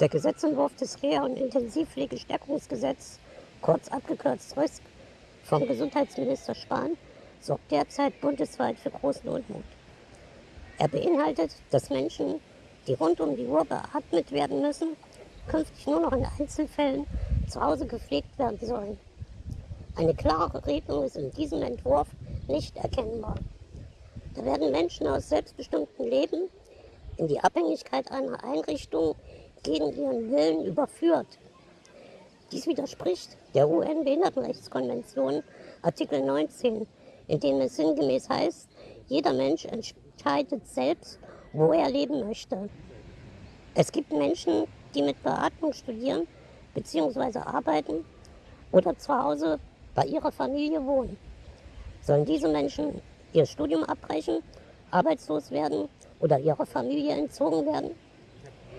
Der Gesetzentwurf des Reha- und Intensivpflegestärkungsgesetz, kurz abgekürzt RISK, vom Gesundheitsminister Spahn, sorgt derzeit bundesweit für großen Unmut. Er beinhaltet, dass Menschen, die rund um die Uhr beatmet werden müssen, künftig nur noch in Einzelfällen zu Hause gepflegt werden sollen. Eine klare Regelung ist in diesem Entwurf nicht erkennbar. Da werden Menschen aus selbstbestimmtem Leben in die Abhängigkeit einer Einrichtung gegen ihren Willen überführt. Dies widerspricht der UN-Behindertenrechtskonvention Artikel 19, in dem es sinngemäß heißt, jeder Mensch entscheidet selbst, wo er leben möchte. Es gibt Menschen, die mit Beatmung studieren bzw. arbeiten oder zu Hause bei ihrer Familie wohnen. Sollen diese Menschen ihr Studium abbrechen, arbeitslos werden oder ihrer Familie entzogen werden?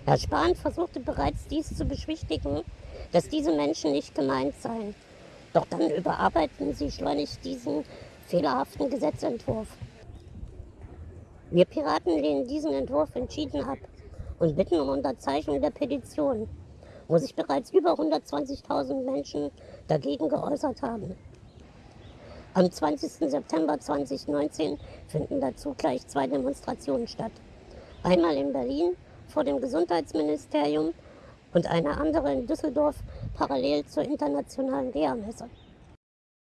Herr Spahn versuchte bereits dies zu beschwichtigen, dass diese Menschen nicht gemeint seien. Doch dann überarbeiten sie schleunigst diesen fehlerhaften Gesetzentwurf. Wir Piraten lehnen diesen Entwurf entschieden ab und bitten um Unterzeichnung der Petition, wo sich bereits über 120.000 Menschen dagegen geäußert haben. Am 20. September 2019 finden dazu gleich zwei Demonstrationen statt. Einmal in Berlin vor dem Gesundheitsministerium und eine andere in Düsseldorf parallel zur internationalen Reha-Messe.